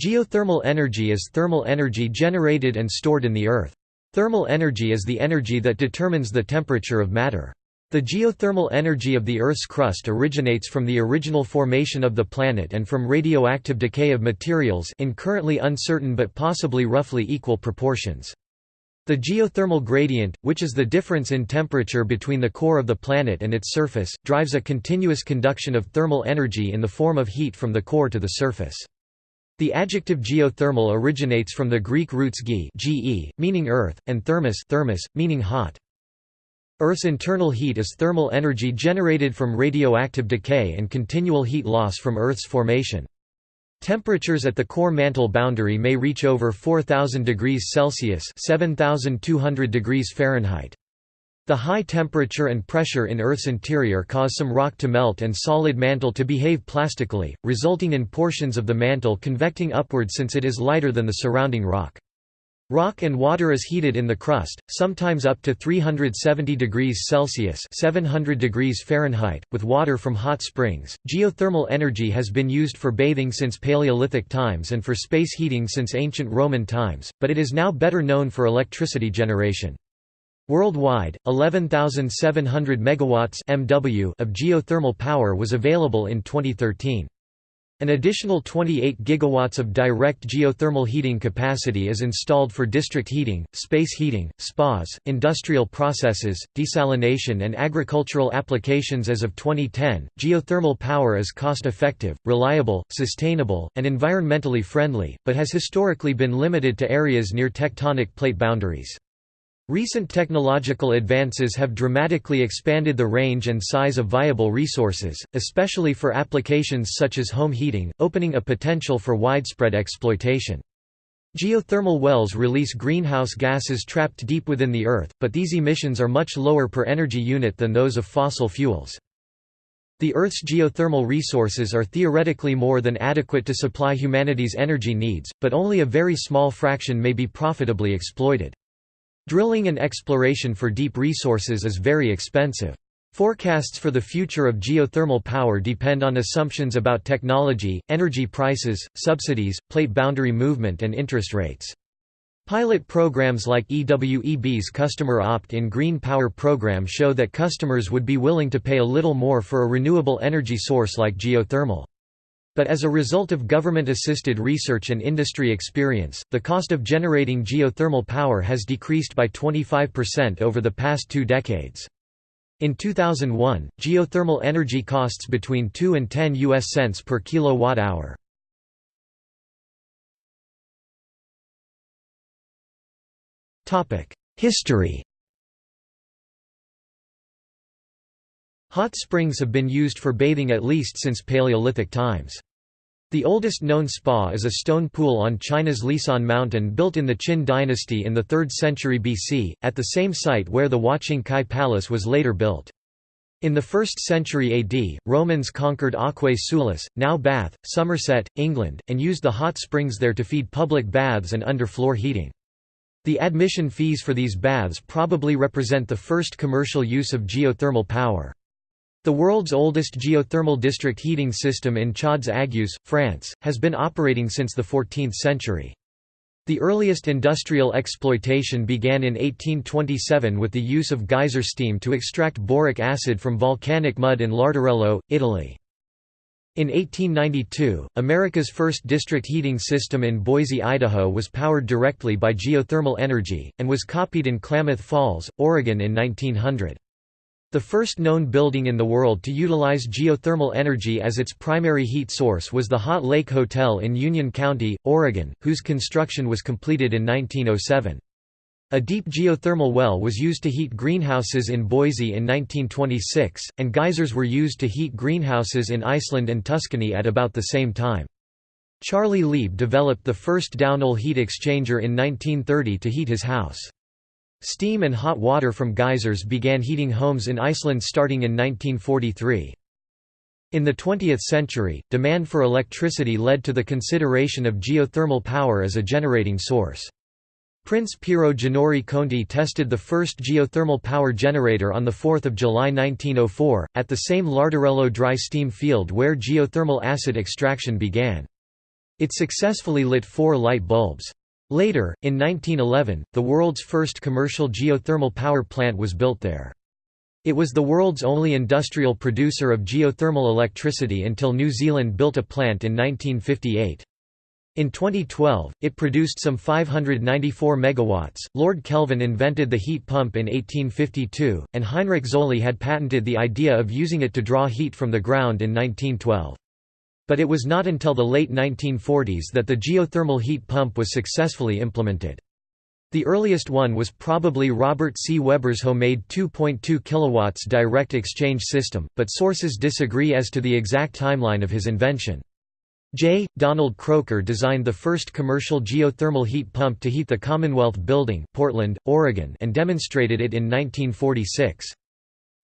Geothermal energy is thermal energy generated and stored in the earth. Thermal energy is the energy that determines the temperature of matter. The geothermal energy of the Earth's crust originates from the original formation of the planet and from radioactive decay of materials in currently uncertain but possibly roughly equal proportions. The geothermal gradient, which is the difference in temperature between the core of the planet and its surface, drives a continuous conduction of thermal energy in the form of heat from the core to the surface. The adjective geothermal originates from the Greek roots ge, ge meaning earth, and thermos, thermos meaning hot. Earth's internal heat is thermal energy generated from radioactive decay and continual heat loss from Earth's formation. Temperatures at the core mantle boundary may reach over 4000 degrees Celsius (7200 degrees Fahrenheit). The high temperature and pressure in Earth's interior cause some rock to melt and solid mantle to behave plastically, resulting in portions of the mantle convecting upward since it is lighter than the surrounding rock. Rock and water is heated in the crust, sometimes up to 370 degrees Celsius (700 degrees Fahrenheit), with water from hot springs. Geothermal energy has been used for bathing since Paleolithic times and for space heating since ancient Roman times, but it is now better known for electricity generation. Worldwide, 11,700 megawatts (MW) of geothermal power was available in 2013. An additional 28 gigawatts of direct geothermal heating capacity is installed for district heating, space heating, spas, industrial processes, desalination, and agricultural applications as of 2010. Geothermal power is cost effective, reliable, sustainable, and environmentally friendly, but has historically been limited to areas near tectonic plate boundaries. Recent technological advances have dramatically expanded the range and size of viable resources, especially for applications such as home heating, opening a potential for widespread exploitation. Geothermal wells release greenhouse gases trapped deep within the Earth, but these emissions are much lower per energy unit than those of fossil fuels. The Earth's geothermal resources are theoretically more than adequate to supply humanity's energy needs, but only a very small fraction may be profitably exploited. Drilling and exploration for deep resources is very expensive. Forecasts for the future of geothermal power depend on assumptions about technology, energy prices, subsidies, plate boundary movement and interest rates. Pilot programs like EWEB's Customer Opt-in Green Power program show that customers would be willing to pay a little more for a renewable energy source like geothermal. But as a result of government-assisted research and industry experience, the cost of generating geothermal power has decreased by 25% over the past two decades. In 2001, geothermal energy costs between 2 and 10 US cents per kilowatt-hour. History Hot springs have been used for bathing at least since Paleolithic times. The oldest known spa is a stone pool on China's Lisan Mountain built in the Qin dynasty in the 3rd century BC, at the same site where the Huaqing Chi Palace was later built. In the 1st century AD, Romans conquered Aquae Sulis, now Bath, Somerset, England, and used the hot springs there to feed public baths and underfloor heating. The admission fees for these baths probably represent the first commercial use of geothermal power. The world's oldest geothermal district heating system in Chaudes-Aigues, France, has been operating since the 14th century. The earliest industrial exploitation began in 1827 with the use of geyser steam to extract boric acid from volcanic mud in Larderello, Italy. In 1892, America's first district heating system in Boise, Idaho was powered directly by geothermal energy, and was copied in Klamath Falls, Oregon in 1900. The first known building in the world to utilize geothermal energy as its primary heat source was the Hot Lake Hotel in Union County, Oregon, whose construction was completed in 1907. A deep geothermal well was used to heat greenhouses in Boise in 1926, and geysers were used to heat greenhouses in Iceland and Tuscany at about the same time. Charlie Lieb developed the first downhole heat exchanger in 1930 to heat his house. Steam and hot water from geysers began heating homes in Iceland starting in 1943. In the 20th century, demand for electricity led to the consideration of geothermal power as a generating source. Prince Piero Ginori Conti tested the first geothermal power generator on 4 July 1904, at the same Larderello dry steam field where geothermal acid extraction began. It successfully lit four light bulbs. Later, in 1911, the world's first commercial geothermal power plant was built there. It was the world's only industrial producer of geothermal electricity until New Zealand built a plant in 1958. In 2012, it produced some 594 megawatts. Lord Kelvin invented the heat pump in 1852, and Heinrich Zoelly had patented the idea of using it to draw heat from the ground in 1912 but it was not until the late 1940s that the geothermal heat pump was successfully implemented. The earliest one was probably Robert C. Webber's homemade 2.2 kW direct exchange system, but sources disagree as to the exact timeline of his invention. J. Donald Kroeker designed the first commercial geothermal heat pump to heat the Commonwealth Building Portland, Oregon and demonstrated it in 1946.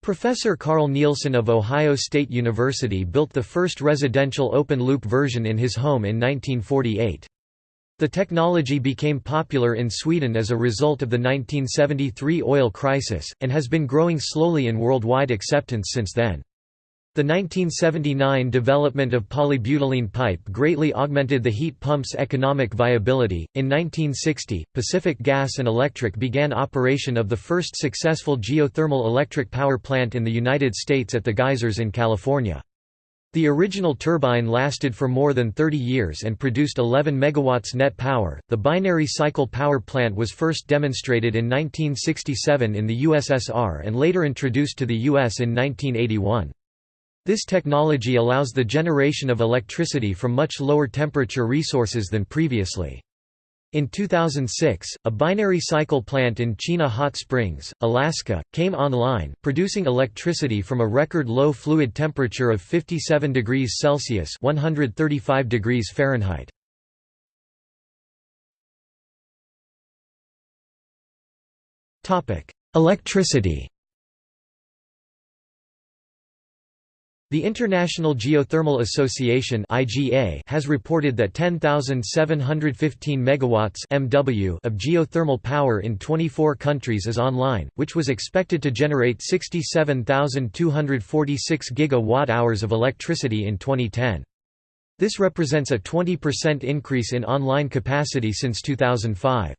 Professor Carl Nielsen of Ohio State University built the first residential open-loop version in his home in 1948. The technology became popular in Sweden as a result of the 1973 oil crisis, and has been growing slowly in worldwide acceptance since then. The 1979 development of polybutylene pipe greatly augmented the heat pump's economic viability. In 1960, Pacific Gas and Electric began operation of the first successful geothermal electric power plant in the United States at the geysers in California. The original turbine lasted for more than 30 years and produced 11 megawatts net power. The binary cycle power plant was first demonstrated in 1967 in the USSR and later introduced to the US in 1981. This technology allows the generation of electricity from much lower temperature resources than previously. In 2006, a binary cycle plant in Chena Hot Springs, Alaska, came online, producing electricity from a record low fluid temperature of 57 degrees Celsius (135 degrees Fahrenheit). Topic: Electricity. The International Geothermal Association (IGA) has reported that 10,715 megawatts (MW) of geothermal power in 24 countries is online, which was expected to generate 67,246 gigawatt-hours of electricity in 2010. This represents a 20% increase in online capacity since 2005.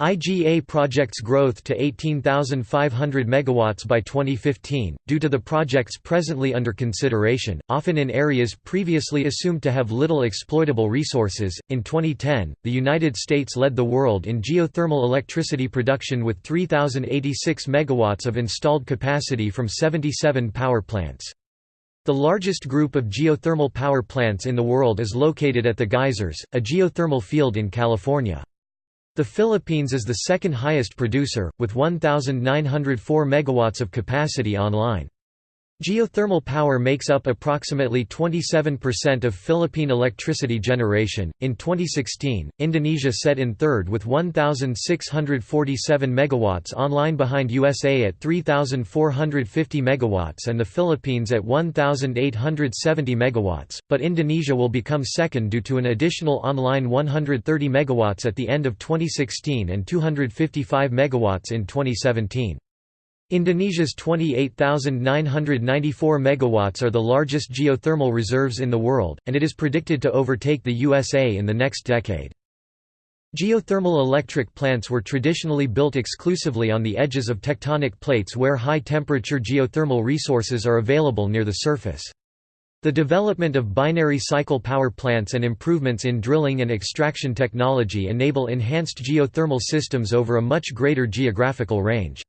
IGA projects growth to 18,500 megawatts by 2015 due to the projects presently under consideration, often in areas previously assumed to have little exploitable resources. In 2010, the United States led the world in geothermal electricity production with 3086 megawatts of installed capacity from 77 power plants. The largest group of geothermal power plants in the world is located at the Geysers, a geothermal field in California. The Philippines is the second highest producer, with 1,904 megawatts of capacity online. Geothermal power makes up approximately 27% of Philippine electricity generation. In 2016, Indonesia set in third with 1647 megawatts online behind USA at 3450 megawatts and the Philippines at 1870 megawatts, but Indonesia will become second due to an additional online 130 megawatts at the end of 2016 and 255 megawatts in 2017. Indonesia's 28,994 megawatts are the largest geothermal reserves in the world, and it is predicted to overtake the USA in the next decade. Geothermal electric plants were traditionally built exclusively on the edges of tectonic plates where high-temperature geothermal resources are available near the surface. The development of binary cycle power plants and improvements in drilling and extraction technology enable enhanced geothermal systems over a much greater geographical range.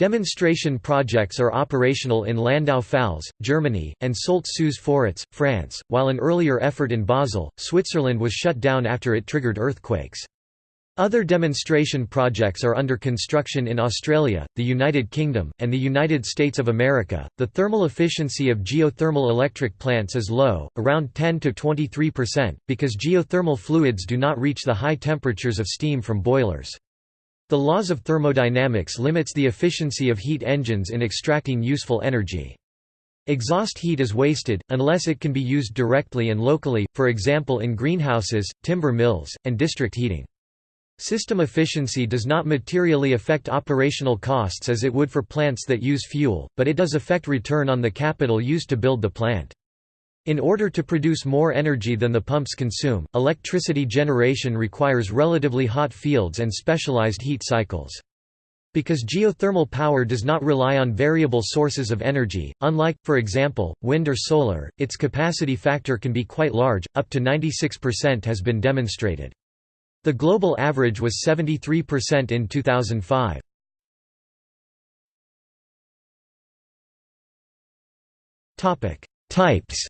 Demonstration projects are operational in Landau-Pfalz, Germany, and Soultz-sous-Forêts, France, while an earlier effort in Basel, Switzerland was shut down after it triggered earthquakes. Other demonstration projects are under construction in Australia, the United Kingdom, and the United States of America. The thermal efficiency of geothermal electric plants is low, around 10 to 23%, because geothermal fluids do not reach the high temperatures of steam from boilers. The laws of thermodynamics limits the efficiency of heat engines in extracting useful energy. Exhaust heat is wasted, unless it can be used directly and locally, for example in greenhouses, timber mills, and district heating. System efficiency does not materially affect operational costs as it would for plants that use fuel, but it does affect return on the capital used to build the plant. In order to produce more energy than the pumps consume, electricity generation requires relatively hot fields and specialized heat cycles. Because geothermal power does not rely on variable sources of energy, unlike, for example, wind or solar, its capacity factor can be quite large, up to 96% has been demonstrated. The global average was 73% in 2005. Types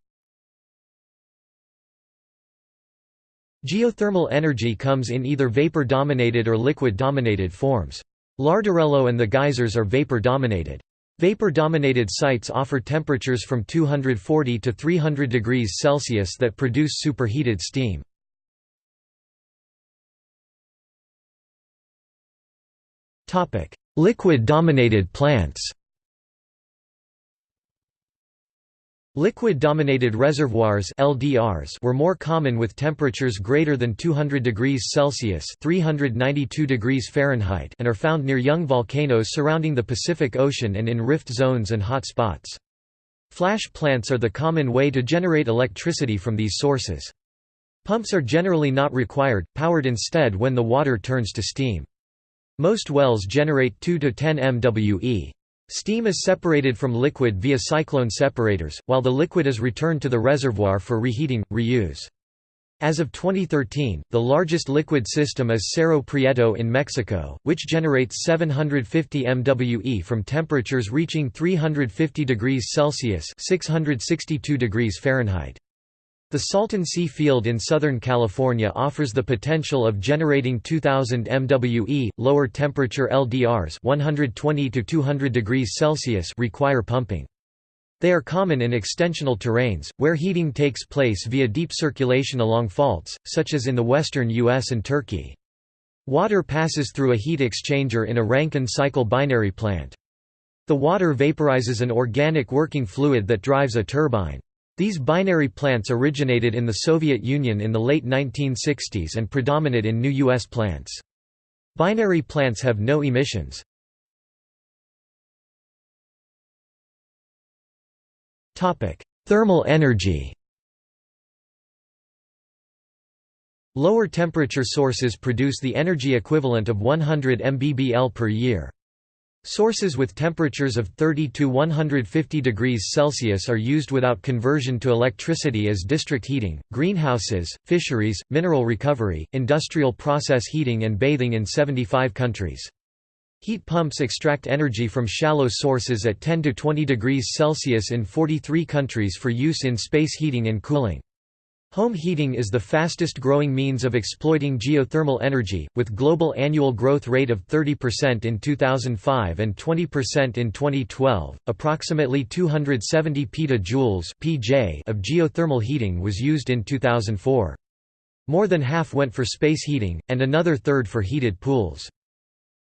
Geothermal energy comes in either vapor-dominated or liquid-dominated forms. Larderello and the geysers are vapor-dominated. Vapor-dominated sites offer temperatures from 240 to 300 degrees Celsius that produce superheated steam. Liquid-dominated plants Liquid-dominated reservoirs (LDRs) were more common with temperatures greater than 200 degrees Celsius (392 degrees Fahrenheit) and are found near young volcanoes surrounding the Pacific Ocean and in rift zones and hot spots. Flash plants are the common way to generate electricity from these sources. Pumps are generally not required, powered instead when the water turns to steam. Most wells generate 2 to 10 MWe. Steam is separated from liquid via cyclone separators, while the liquid is returned to the reservoir for reheating, reuse. As of 2013, the largest liquid system is Cerro Prieto in Mexico, which generates 750 MWe from temperatures reaching 350 degrees Celsius (662 degrees Fahrenheit). The Salton Sea field in Southern California offers the potential of generating 2000 MWe. Lower temperature LDRs 120 to 200 degrees Celsius require pumping. They are common in extensional terrains, where heating takes place via deep circulation along faults, such as in the western US and Turkey. Water passes through a heat exchanger in a Rankine cycle binary plant. The water vaporizes an organic working fluid that drives a turbine. These binary plants originated in the Soviet Union in the late 1960s and predominate in new U.S. plants. Binary plants have no emissions. Thermal energy Lower temperature sources produce the energy equivalent of 100 mbbl per year. Sources with temperatures of 30 to 150 degrees Celsius are used without conversion to electricity as district heating, greenhouses, fisheries, mineral recovery, industrial process heating and bathing in 75 countries. Heat pumps extract energy from shallow sources at 10 to 20 degrees Celsius in 43 countries for use in space heating and cooling. Home heating is the fastest growing means of exploiting geothermal energy, with global annual growth rate of 30% in 2005 and 20% in 2012. Approximately 270 petajoules (pj) of geothermal heating was used in 2004. More than half went for space heating, and another third for heated pools.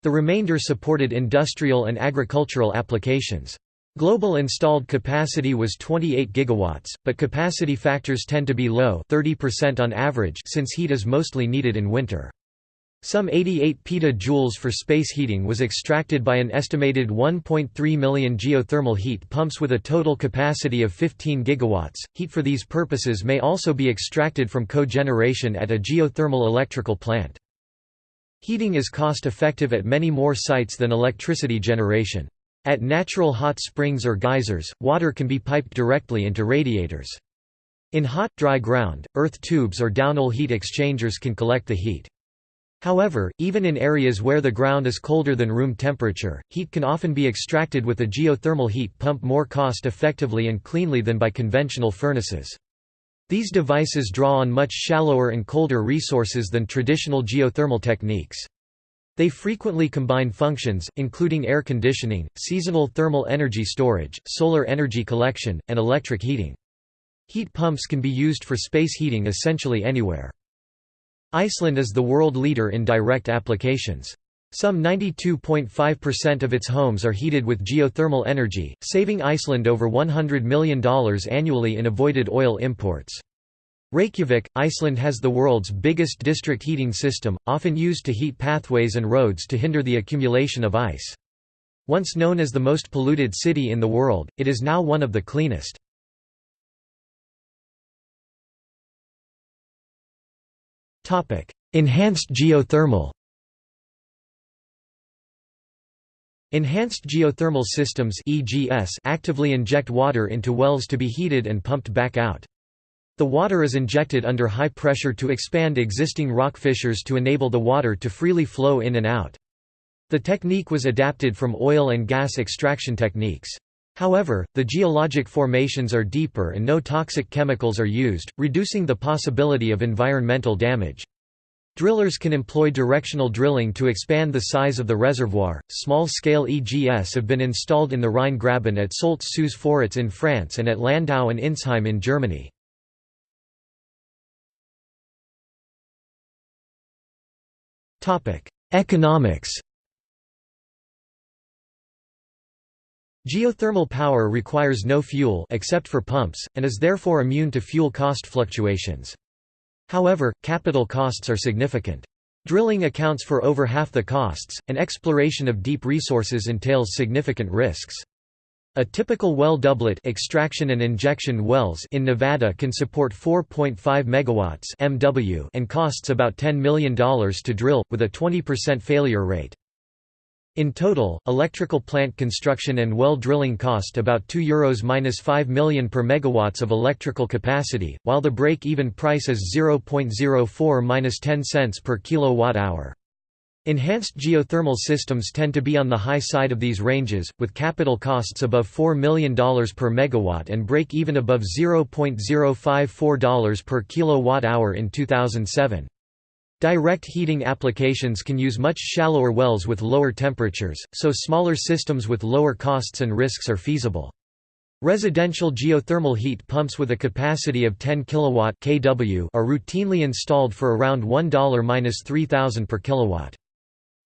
The remainder supported industrial and agricultural applications. Global installed capacity was 28 gigawatts, but capacity factors tend to be low 30% on average since heat is mostly needed in winter. Some 88 petajoules for space heating was extracted by an estimated 1.3 million geothermal heat pumps with a total capacity of 15 gigawatts. Heat for these purposes may also be extracted from cogeneration at a geothermal electrical plant. Heating is cost effective at many more sites than electricity generation. At natural hot springs or geysers, water can be piped directly into radiators. In hot, dry ground, earth tubes or downhole heat exchangers can collect the heat. However, even in areas where the ground is colder than room temperature, heat can often be extracted with a geothermal heat pump more cost effectively and cleanly than by conventional furnaces. These devices draw on much shallower and colder resources than traditional geothermal techniques. They frequently combine functions, including air conditioning, seasonal thermal energy storage, solar energy collection, and electric heating. Heat pumps can be used for space heating essentially anywhere. Iceland is the world leader in direct applications. Some 92.5% of its homes are heated with geothermal energy, saving Iceland over $100 million annually in avoided oil imports. Reykjavik, Iceland has the world's biggest district heating system, often used to heat pathways and roads to hinder the accumulation of ice. Once known as the most polluted city in the world, it is now one of the cleanest. Enhanced geothermal Enhanced geothermal systems actively inject water into wells to be heated and pumped back out. The water is injected under high pressure to expand existing rock fissures to enable the water to freely flow in and out. The technique was adapted from oil and gas extraction techniques. However, the geologic formations are deeper and no toxic chemicals are used, reducing the possibility of environmental damage. Drillers can employ directional drilling to expand the size of the reservoir. Small scale EGS have been installed in the Rhine Graben at Soultz-sous-Forêts in France and at Landau and Insheim in Germany. Economics Geothermal power requires no fuel except for pumps, and is therefore immune to fuel cost fluctuations. However, capital costs are significant. Drilling accounts for over half the costs, and exploration of deep resources entails significant risks. A typical well doublet extraction and injection wells in Nevada can support 4.5 megawatts (MW) and costs about $10 million to drill with a 20% failure rate. In total, electrical plant construction and well drilling cost about €2 minus 5 million per megawatts of electrical capacity, while the break-even price is 0.04 minus 10 cents per kilowatt hour. Enhanced geothermal systems tend to be on the high side of these ranges, with capital costs above $4 million per megawatt and break-even above $0.054 per kilowatt hour in 2007. Direct heating applications can use much shallower wells with lower temperatures, so smaller systems with lower costs and risks are feasible. Residential geothermal heat pumps with a capacity of 10 kW kW are routinely installed for around $1–3000 per kilowatt.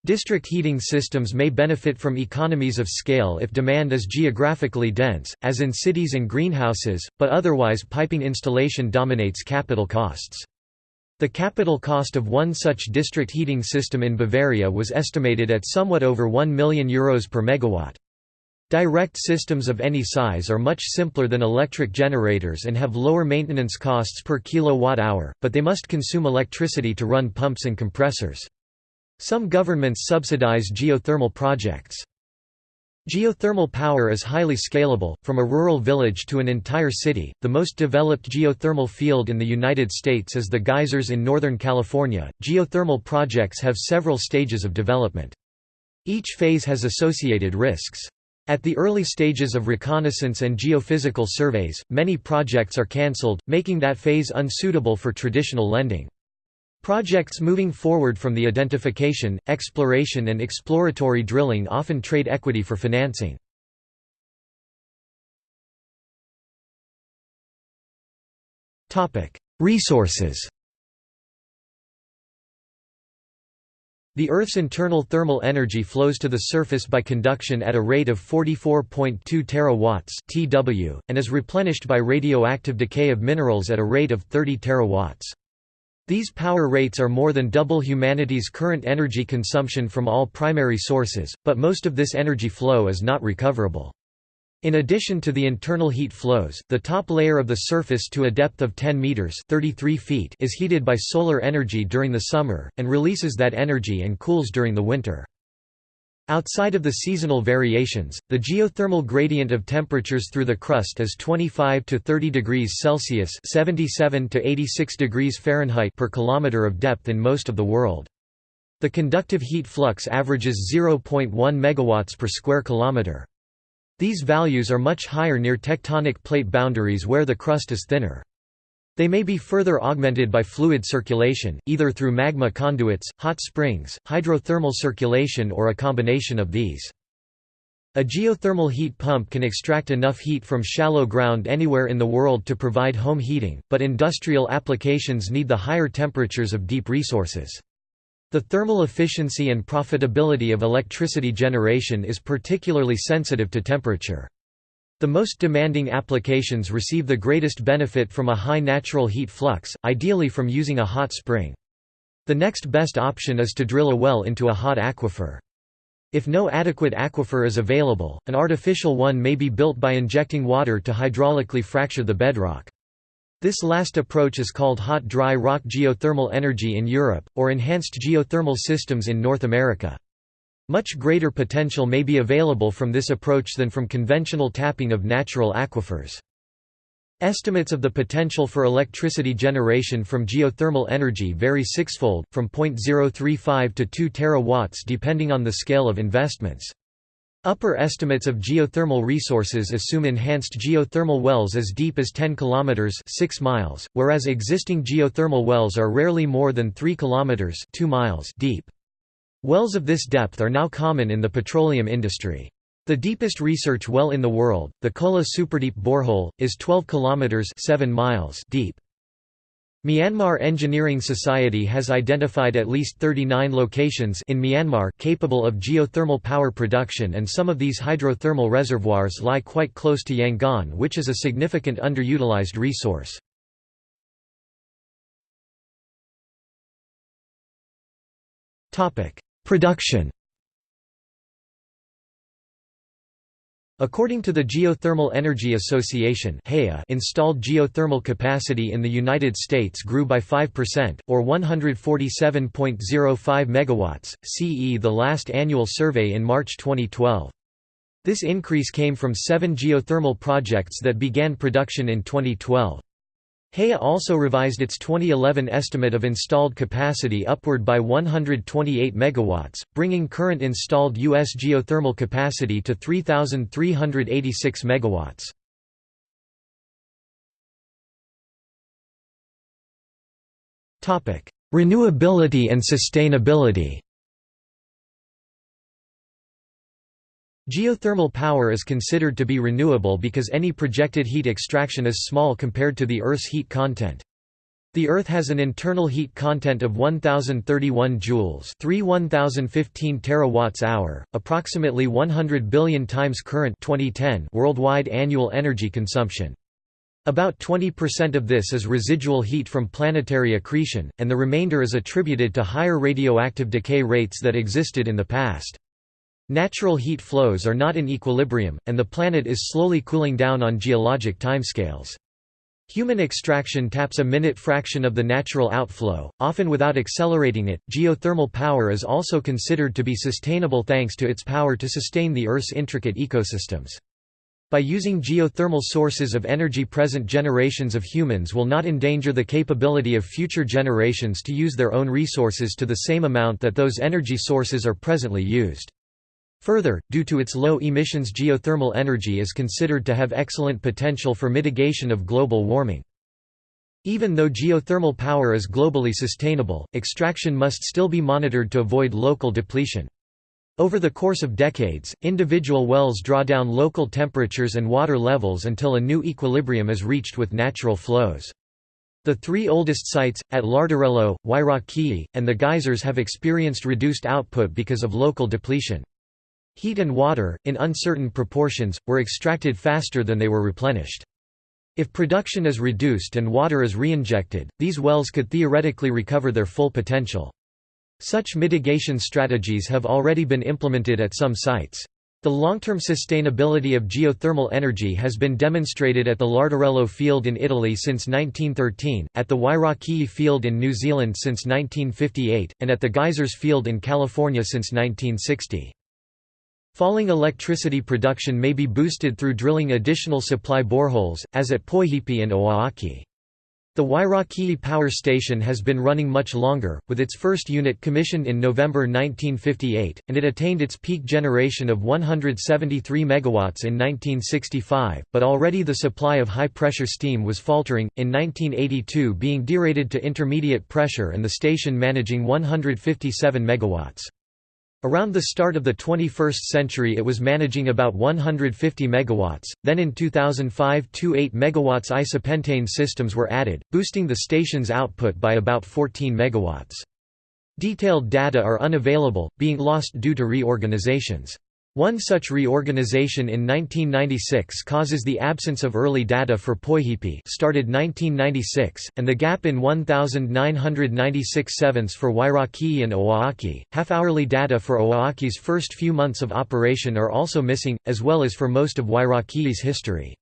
District heating systems may benefit from economies of scale if demand is geographically dense, as in cities and greenhouses, but otherwise piping installation dominates capital costs. The capital cost of one such district heating system in Bavaria was estimated at somewhat over 1 million euros per megawatt. Direct systems of any size are much simpler than electric generators and have lower maintenance costs per kilowatt-hour, but they must consume electricity to run pumps and compressors. Some governments subsidize geothermal projects. Geothermal power is highly scalable, from a rural village to an entire city. The most developed geothermal field in the United States is the geysers in Northern California. Geothermal projects have several stages of development. Each phase has associated risks. At the early stages of reconnaissance and geophysical surveys, many projects are cancelled, making that phase unsuitable for traditional lending. Projects moving forward from the identification, exploration and exploratory drilling often trade equity for financing. Resources The Earth's internal thermal energy flows to the surface by conduction at a rate of 44.2 terawatts (TW) and is replenished by radioactive decay of minerals at a rate of 30 terawatts. These power rates are more than double humanity's current energy consumption from all primary sources, but most of this energy flow is not recoverable. In addition to the internal heat flows, the top layer of the surface to a depth of 10 meters (33 feet) is heated by solar energy during the summer and releases that energy and cools during the winter. Outside of the seasonal variations, the geothermal gradient of temperatures through the crust is 25 to 30 degrees Celsius (77 to 86 degrees Fahrenheit) per kilometer of depth in most of the world. The conductive heat flux averages 0.1 megawatts per square kilometer. These values are much higher near tectonic plate boundaries where the crust is thinner. They may be further augmented by fluid circulation, either through magma conduits, hot springs, hydrothermal circulation or a combination of these. A geothermal heat pump can extract enough heat from shallow ground anywhere in the world to provide home heating, but industrial applications need the higher temperatures of deep resources. The thermal efficiency and profitability of electricity generation is particularly sensitive to temperature. The most demanding applications receive the greatest benefit from a high natural heat flux, ideally from using a hot spring. The next best option is to drill a well into a hot aquifer. If no adequate aquifer is available, an artificial one may be built by injecting water to hydraulically fracture the bedrock. This last approach is called hot dry rock geothermal energy in Europe, or enhanced geothermal systems in North America. Much greater potential may be available from this approach than from conventional tapping of natural aquifers. Estimates of the potential for electricity generation from geothermal energy vary sixfold, from 0.035 to 2 terawatts depending on the scale of investments. Upper estimates of geothermal resources assume enhanced geothermal wells as deep as 10 km 6 miles, whereas existing geothermal wells are rarely more than 3 km 2 miles deep. Wells of this depth are now common in the petroleum industry. The deepest research well in the world, the Kola Superdeep borehole, is 12 kilometers 7 miles deep. Myanmar Engineering Society has identified at least 39 locations in Myanmar capable of geothermal power production and some of these hydrothermal reservoirs lie quite close to Yangon which is a significant underutilized resource. Production According to the Geothermal Energy Association installed geothermal capacity in the United States grew by 5%, or 147.05 MW, CE the last annual survey in March 2012. This increase came from seven geothermal projects that began production in 2012. HEA also revised its 2011 estimate of installed capacity upward by 128 megawatts, bringing current installed U.S. geothermal capacity to 3,386 megawatts. Renewability and sustainability Geothermal power is considered to be renewable because any projected heat extraction is small compared to the Earth's heat content. The Earth has an internal heat content of 1031 joules, 3 1015 terawatts-hour, approximately 100 billion times current 2010 worldwide annual energy consumption. About 20% of this is residual heat from planetary accretion, and the remainder is attributed to higher radioactive decay rates that existed in the past. Natural heat flows are not in equilibrium, and the planet is slowly cooling down on geologic timescales. Human extraction taps a minute fraction of the natural outflow, often without accelerating it. Geothermal power is also considered to be sustainable thanks to its power to sustain the Earth's intricate ecosystems. By using geothermal sources of energy present generations of humans will not endanger the capability of future generations to use their own resources to the same amount that those energy sources are presently used. Further, due to its low emissions geothermal energy is considered to have excellent potential for mitigation of global warming. Even though geothermal power is globally sustainable, extraction must still be monitored to avoid local depletion. Over the course of decades, individual wells draw down local temperatures and water levels until a new equilibrium is reached with natural flows. The three oldest sites, at Larderello, Wairakei, and the geysers have experienced reduced output because of local depletion. Heat and water, in uncertain proportions, were extracted faster than they were replenished. If production is reduced and water is reinjected, these wells could theoretically recover their full potential. Such mitigation strategies have already been implemented at some sites. The long-term sustainability of geothermal energy has been demonstrated at the Larderello field in Italy since 1913, at the Wairakei field in New Zealand since 1958, and at the Geysers field in California since 1960. Falling electricity production may be boosted through drilling additional supply boreholes, as at Poihipi and Ohaaki. The Wairakei Power Station has been running much longer, with its first unit commissioned in November 1958, and it attained its peak generation of 173 MW in 1965, but already the supply of high-pressure steam was faltering, in 1982 being derated to intermediate pressure and the station managing 157 MW. Around the start of the 21st century it was managing about 150 megawatts. Then in 2005, two 8 megawatts isopentane systems were added, boosting the station's output by about 14 megawatts. Detailed data are unavailable, being lost due to reorganizations. One such reorganization in 1996 causes the absence of early data for Poihipi started 1996, and the gap in 1996 sevenths for Wairakei and Ohaaki. Half-hourly data for Ohaaki's first few months of operation are also missing, as well as for most of Wairakei's history.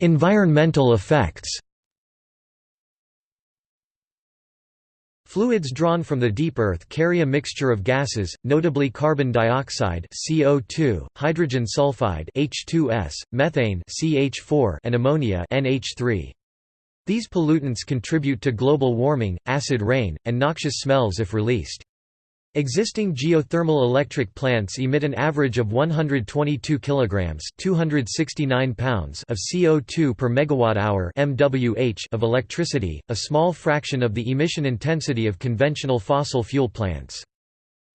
Environmental effects Fluids drawn from the deep earth carry a mixture of gases, notably carbon dioxide (CO2), hydrogen sulfide (H2S), methane (CH4), and ammonia (NH3). These pollutants contribute to global warming, acid rain, and noxious smells if released. Existing geothermal electric plants emit an average of 122 kilograms (269 pounds) of CO2 per megawatt hour (MWH) of electricity, a small fraction of the emission intensity of conventional fossil fuel plants.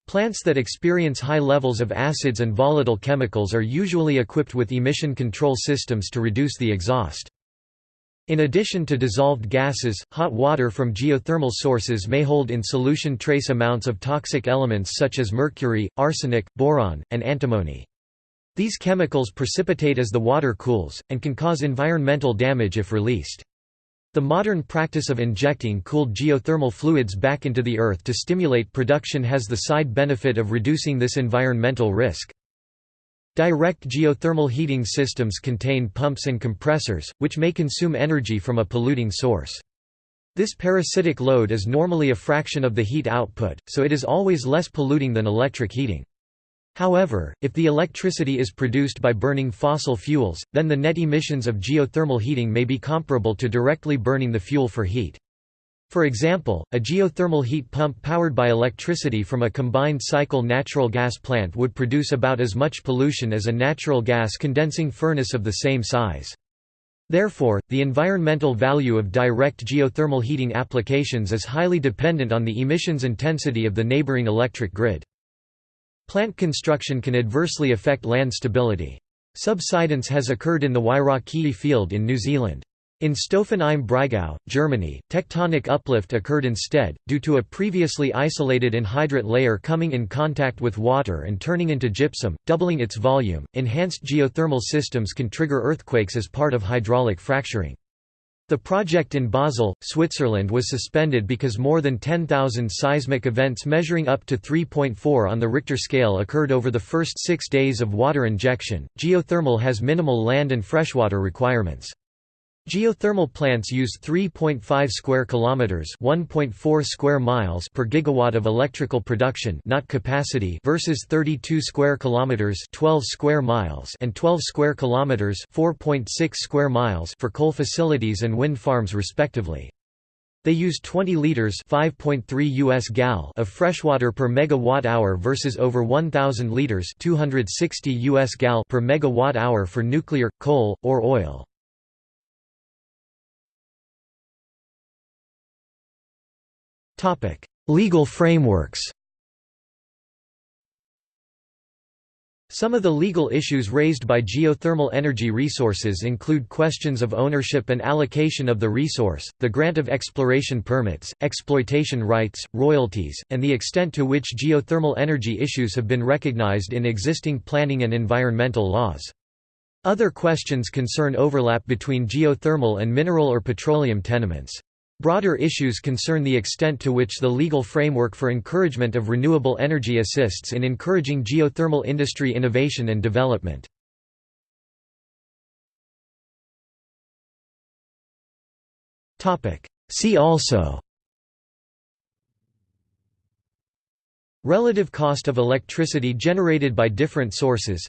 Plants that experience high levels of acids and volatile chemicals are usually equipped with emission control systems to reduce the exhaust. In addition to dissolved gases, hot water from geothermal sources may hold in solution trace amounts of toxic elements such as mercury, arsenic, boron, and antimony. These chemicals precipitate as the water cools, and can cause environmental damage if released. The modern practice of injecting cooled geothermal fluids back into the earth to stimulate production has the side benefit of reducing this environmental risk. Direct geothermal heating systems contain pumps and compressors, which may consume energy from a polluting source. This parasitic load is normally a fraction of the heat output, so it is always less polluting than electric heating. However, if the electricity is produced by burning fossil fuels, then the net emissions of geothermal heating may be comparable to directly burning the fuel for heat. For example, a geothermal heat pump powered by electricity from a combined cycle natural gas plant would produce about as much pollution as a natural gas condensing furnace of the same size. Therefore, the environmental value of direct geothermal heating applications is highly dependent on the emissions intensity of the neighboring electric grid. Plant construction can adversely affect land stability. Subsidence has occurred in the Wairakei field in New Zealand. In Staufen im Breisgau, Germany, tectonic uplift occurred instead, due to a previously isolated anhydrite layer coming in contact with water and turning into gypsum, doubling its volume. Enhanced geothermal systems can trigger earthquakes as part of hydraulic fracturing. The project in Basel, Switzerland was suspended because more than 10,000 seismic events measuring up to 3.4 on the Richter scale occurred over the first six days of water injection. Geothermal has minimal land and freshwater requirements. Geothermal plants use 3.5 square kilometers, 1.4 square miles per gigawatt of electrical production, not capacity, versus 32 square kilometers, 12 square miles, and 12 square kilometers, 4.6 square miles for coal facilities and wind farms respectively. They use 20 liters (5.3 US gal) of freshwater per megawatt hour versus over 1000 liters (260 US gal) per megawatt hour for nuclear, coal, or oil. Legal frameworks Some of the legal issues raised by geothermal energy resources include questions of ownership and allocation of the resource, the grant of exploration permits, exploitation rights, royalties, and the extent to which geothermal energy issues have been recognized in existing planning and environmental laws. Other questions concern overlap between geothermal and mineral or petroleum tenements. Broader issues concern the extent to which the legal framework for encouragement of renewable energy assists in encouraging geothermal industry innovation and development. See also Relative cost of electricity generated by different sources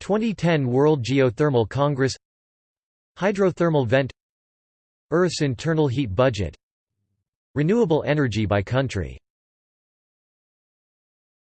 2010 World Geothermal Congress Hydrothermal vent Earth's internal heat budget. Renewable energy by country